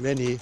many